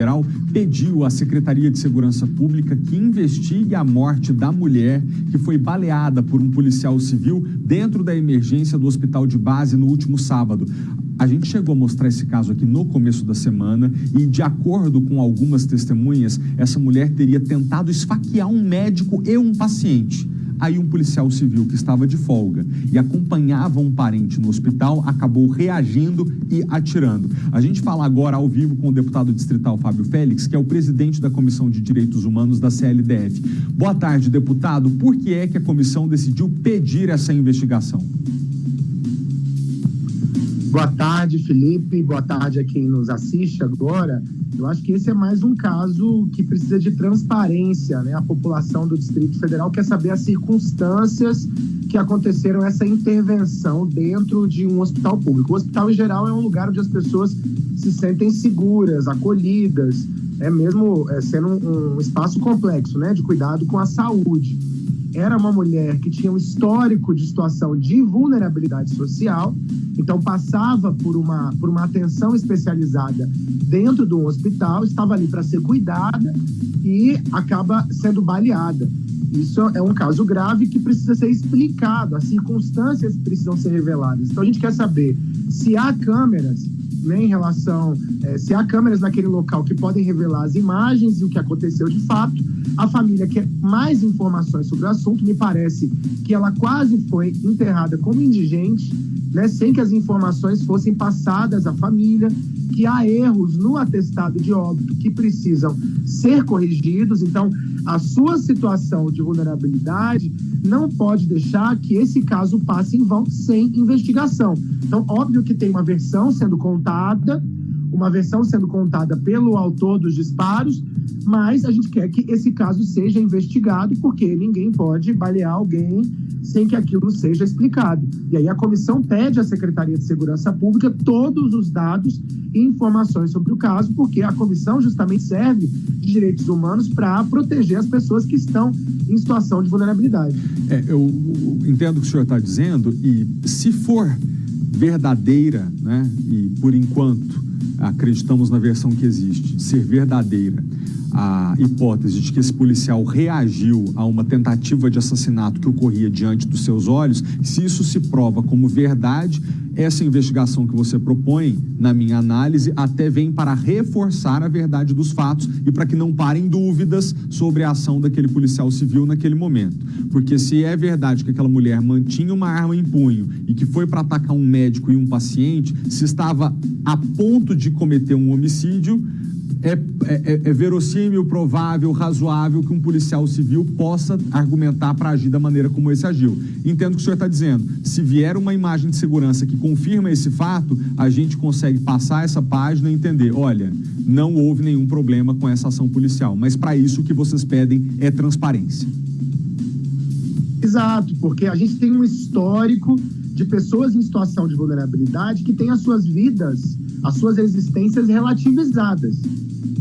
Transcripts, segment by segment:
Federal pediu à Secretaria de Segurança Pública que investigue a morte da mulher que foi baleada por um policial civil dentro da emergência do hospital de base no último sábado. A gente chegou a mostrar esse caso aqui no começo da semana e, de acordo com algumas testemunhas, essa mulher teria tentado esfaquear um médico e um paciente. Aí um policial civil que estava de folga e acompanhava um parente no hospital acabou reagindo e atirando. A gente fala agora ao vivo com o deputado distrital Fábio Félix, que é o presidente da Comissão de Direitos Humanos da CLDF. Boa tarde, deputado. Por que é que a comissão decidiu pedir essa investigação? Boa tarde, Felipe. Boa tarde a quem nos assiste agora. Eu acho que esse é mais um caso que precisa de transparência, né? A população do Distrito Federal quer saber as circunstâncias que aconteceram essa intervenção dentro de um hospital público. O hospital, em geral, é um lugar onde as pessoas se sentem seguras, acolhidas, é mesmo é, sendo um, um espaço complexo, né? De cuidado com a saúde era uma mulher que tinha um histórico de situação de vulnerabilidade social, então passava por uma, por uma atenção especializada dentro de um hospital, estava ali para ser cuidada e acaba sendo baleada. Isso é um caso grave que precisa ser explicado, as circunstâncias precisam ser reveladas. Então a gente quer saber se há câmeras né, em relação é, se há câmeras naquele local que podem revelar as imagens e o que aconteceu de fato. A família quer mais informações sobre o assunto. Me parece que ela quase foi enterrada como indigente, né, sem que as informações fossem passadas à família, que há erros no atestado de óbito que precisam ser corrigidos. Então, a sua situação de vulnerabilidade não pode deixar que esse caso passe em vão sem investigação. Então, óbvio que tem uma versão sendo contada, uma versão sendo contada pelo autor dos disparos, mas a gente quer que esse caso seja investigado, porque ninguém pode balear alguém sem que aquilo seja explicado. E aí a comissão pede à Secretaria de Segurança Pública todos os dados e informações sobre o caso, porque a comissão justamente serve de direitos humanos para proteger as pessoas que estão em situação de vulnerabilidade. É, eu entendo o que o senhor está dizendo, e se for verdadeira, né, e por enquanto acreditamos na versão que existe, ser verdadeira. A hipótese de que esse policial reagiu a uma tentativa de assassinato que ocorria diante dos seus olhos, se isso se prova como verdade, essa investigação que você propõe, na minha análise, até vem para reforçar a verdade dos fatos e para que não parem dúvidas sobre a ação daquele policial civil naquele momento. Porque se é verdade que aquela mulher mantinha uma arma em punho e que foi para atacar um médico e um paciente, se estava a ponto de cometer um homicídio, é, é, é, verossímil, provável, razoável que um policial civil possa argumentar para agir da maneira como esse agiu. Entendo o que o senhor está dizendo. Se vier uma imagem de segurança que confirma esse fato, a gente consegue passar essa página e entender, olha, não houve nenhum problema com essa ação policial. Mas para isso o que vocês pedem é transparência. Exato, porque a gente tem um histórico de pessoas em situação de vulnerabilidade que têm as suas vidas, as suas existências relativizadas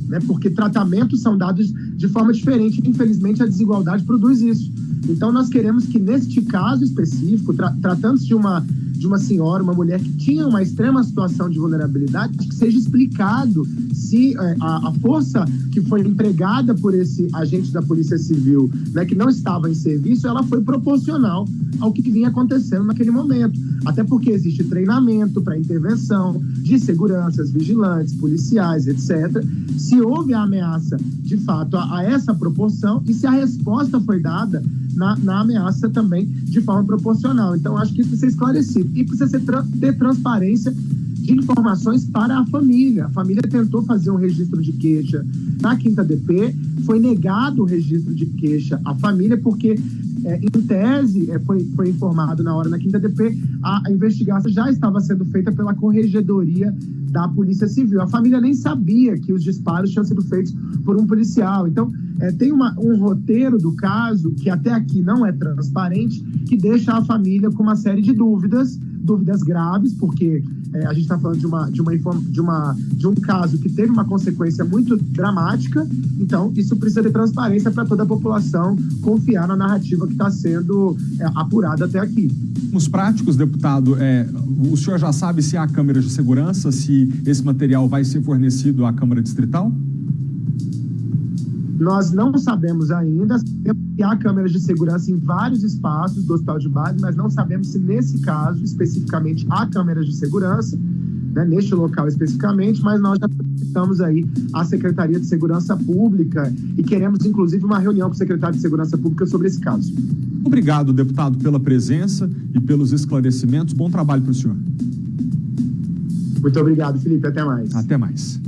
né? Porque tratamentos são dados de forma diferente. Infelizmente, a desigualdade produz isso. Então, nós queremos que, neste caso específico, tra tratando-se de uma, de uma senhora, uma mulher que tinha uma extrema situação de vulnerabilidade, que seja explicado se é, a, a, força que foi empregada por esse agente da Polícia Civil, né, que não estava em serviço, ela foi proporcional ao que vinha acontecendo naquele momento. Até porque existe treinamento para intervenção de seguranças, vigilantes, policiais, etc. Se houve a ameaça, de fato, a, a essa proporção e se a resposta foi dada na, na, ameaça também de forma proporcional. Então, acho que isso precisa ser esclarecido. E precisa ser, ter transparência de informações para a família. A família tentou fazer um registro de queixa na Quinta DP, foi negado o registro de queixa à família, porque, é, em tese, é, foi, foi informado na hora na Quinta DP, a, a investigação já estava sendo feita pela Corregedoria da Polícia Civil. A família nem sabia que os disparos tinham sido feitos por um policial. Então, é, tem uma, um roteiro do caso que até aqui não é transparente, que deixa a família com uma série de dúvidas dúvidas graves, porque é, a gente está falando de, uma, de, uma, de, uma, de um caso que teve uma consequência muito dramática, então isso precisa de transparência para toda a população confiar na narrativa que está sendo é, apurada até aqui. Os práticos, deputado, é, o senhor já sabe se há câmeras de segurança, se esse material vai ser fornecido à Câmara Distrital? Nós não sabemos ainda se há câmeras de segurança em vários espaços do hospital de base, mas não sabemos se nesse caso, especificamente, há câmeras de segurança, né, neste local especificamente, mas nós já solicitamos aí a Secretaria de Segurança Pública e queremos, inclusive, uma reunião com o secretário de Segurança Pública sobre esse caso. Obrigado, deputado, pela presença e pelos esclarecimentos. Bom trabalho para o senhor. Muito obrigado, Felipe. Até mais. Até mais.